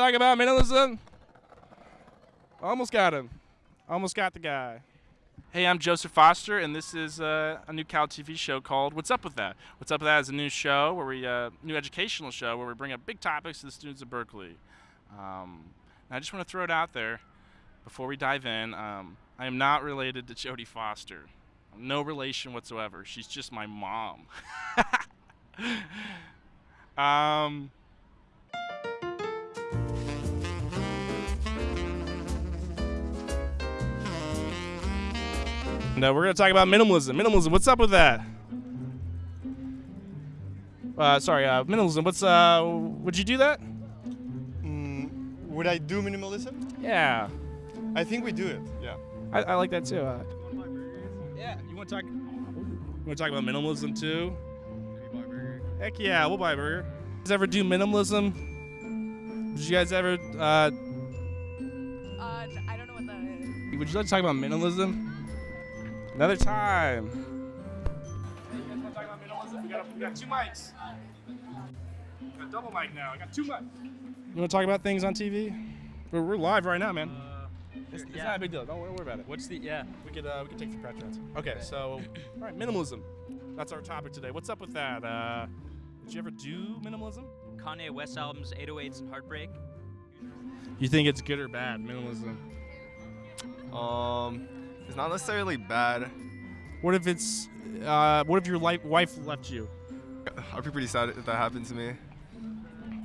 Talk about minimalism. Almost got him. Almost got the guy. Hey, I'm Joseph Foster, and this is uh, a new Cal TV show called "What's Up with That." What's Up with That is a new show where we, uh, new educational show where we bring up big topics to the students of Berkeley. Um, I just want to throw it out there before we dive in. Um, I am not related to Jodie Foster. No relation whatsoever. She's just my mom. um, and uh, we're going to talk about minimalism. Minimalism, what's up with that? Uh, sorry, uh, minimalism. What's uh? Would you do that? Mm, would I do minimalism? Yeah, I think we do it. Yeah. I, I like that too. Uh, yeah, you want to talk? You want to talk about minimalism too? Heck yeah, we'll buy a burger. Did You guys ever do minimalism? Did you guys ever? Uh, Uh, n- I don't know what that is. would you like to talk about minimalism? About minimalism? We got, we got two mics. We got double mic now. I got two mics. You want to talk about things on TV? We're, we're live right now, man. It's, it's yeah. not a big deal. Don't worry about it. What's the yeah? We could uh, we could take the pressure out. Okay, so all right, minimalism. That's our topic today. What's up with that? Uh, did you ever do minimalism? Kanye West albums, 808s and Heartbreak. You think it's good or bad minimalism? Um, it's not necessarily bad. What if it's uh, what if your li- wife left you? I'd be pretty sad if that happened to me.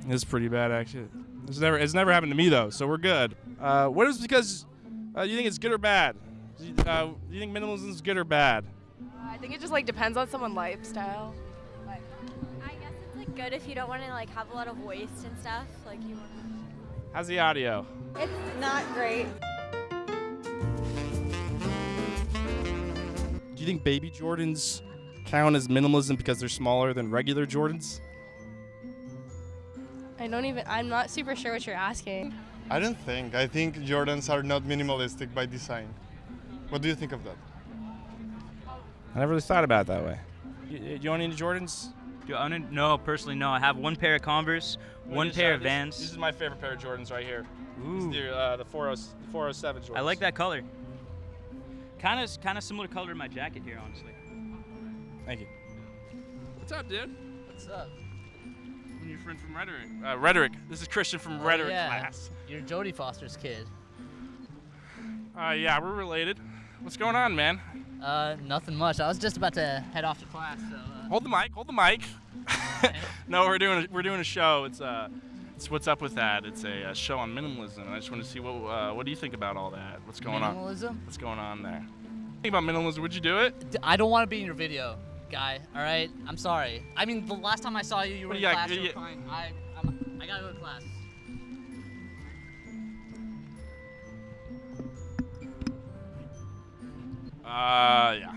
It's pretty bad actually. It's never it's never happened to me though, so we're good. Uh, what is because uh, you think it's good or bad? Do you, uh, do you think minimalism is good or bad? I think it just like depends on someone's lifestyle. Like, I guess it's like good if you don't want to like have a lot of waste and stuff. Like you. How's the audio? It's not great. Think baby Jordans count as minimalism because they're smaller than regular Jordans? I don't even. I'm not super sure what you're asking. I don't think. I think Jordans are not minimalistic by design. What do you think of that? I never really thought about it that way. You, you own any Jordans? Do I own it? No, personally, no. I have one pair of Converse, one pair of Vans. This is my favorite pair of Jordans right here. This is Ooh, the, uh, the 40, 407 Jordans. I like that color. Kind of, kind of similar color to my jacket here, honestly. Thank you. What's up, dude? What's up? I'm your friend from Rhetoric. Uh, Rhetoric. This is Christian from Oh, Rhetoric yeah. class. You're Jodie Foster's kid. Uh, yeah, we're related. What's going on, man? Uh, nothing much. I was just about to head off to class, so. Uh, Hold the mic. Hold the mic. no, we're doing a, we're doing a show. It's uh, what's up with that. It's a, uh show on minimalism. I just want to see what uh, what do you think about all that? What's going on? minimalism? What's going on there? Think about minimalism. Would you do it? I don't want to be in your video, guy. All right? I'm sorry. I mean, the last time I saw you, you were in got- class. what You do were fine. I, I'm, I gotta go to class. Uh, yeah.